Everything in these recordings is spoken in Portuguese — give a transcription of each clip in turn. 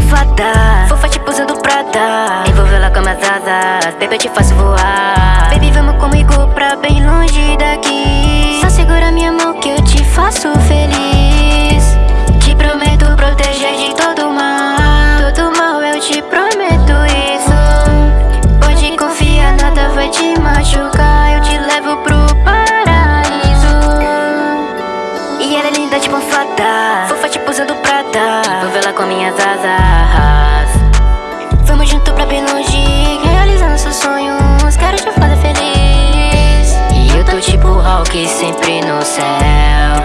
fada Fofa tipo usando prata Envolveu ela com minhas asas Baby eu te faço voar. Baby vamos comigo pra bem longe daqui. Só segura minha mão que eu te faço feliz ela é linda tipo fada Fofa tipo usando prata Envolveu ela com minhas asas. Vamos junto pra bem longe Realizando seus sonhos. Quero te fazer feliz. E eu tô tipo Hulk sempre no céu.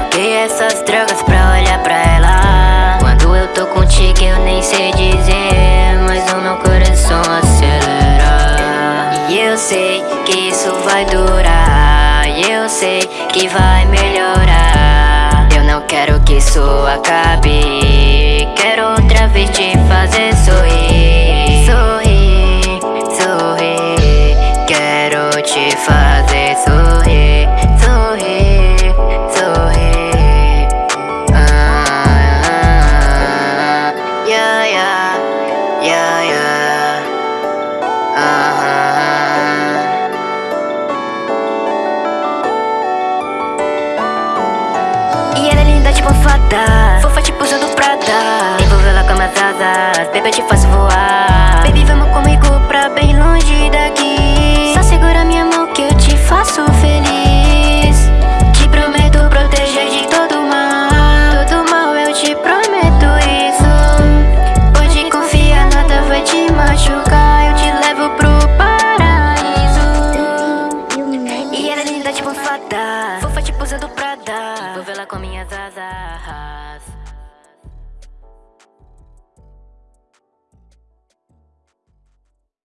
Troquei essas drogas pra olhar pra ela. Quando eu tô contigo eu nem sei dizer Mas o meu coração acelera. E eu sei que isso vai durar. E eu sei que vai melhorar fada Fofa tipo usando prata Envolveu ela com minhas asas. Baby eu te faço voar. Baby vamos comigo pra bem longe daqui. Só segura minha mão que eu te faço feliz. Te prometo proteger de todo mal. Todo mal eu te prometo isso. Pode confiar, nada vai te machucar. Eu te levo pro paraíso. E ela é linda tipo fada. Fofa tipo usando prada Envolveu ela com minhas asas